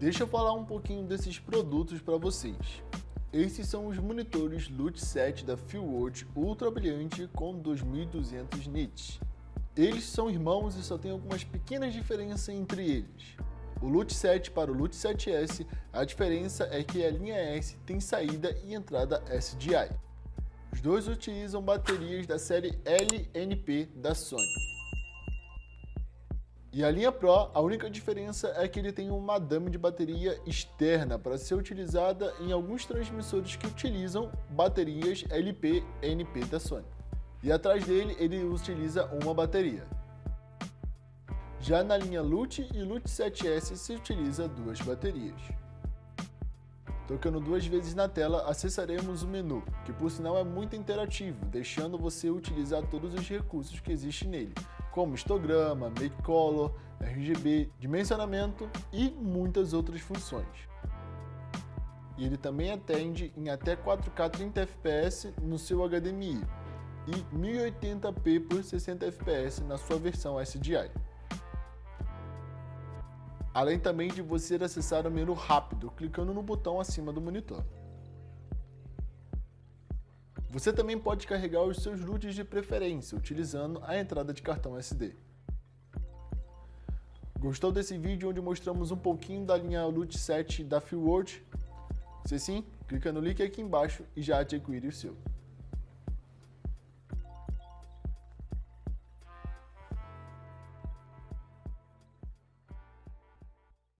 Deixa eu falar um pouquinho desses produtos para vocês. Esses são os monitores LUT 7 da Fieldworld Ultra Brilhante com 2200 nits. Eles são irmãos e só tem algumas pequenas diferenças entre eles. O LUT 7 para o LUT 7S, a diferença é que a linha S tem saída e entrada SDI. Os dois utilizam baterias da série LNP da Sony. E a linha Pro, a única diferença é que ele tem uma madame de bateria externa para ser utilizada em alguns transmissores que utilizam baterias LP-NP da Sony. E atrás dele ele utiliza uma bateria. Já na linha LUT e LUT 7S se utiliza duas baterias. Tocando duas vezes na tela, acessaremos o menu, que por sinal é muito interativo, deixando você utilizar todos os recursos que existem nele, como histograma, make color, RGB, dimensionamento e muitas outras funções. E ele também atende em até 4K 30 fps no seu HDMI e 1080p por 60 fps na sua versão SDI além também de você acessar o menu rápido, clicando no botão acima do monitor. Você também pode carregar os seus LUTs de preferência, utilizando a entrada de cartão SD. Gostou desse vídeo onde mostramos um pouquinho da linha LUT 7 da Fieldworld? Se sim, clica no link aqui embaixo e já adquire o seu.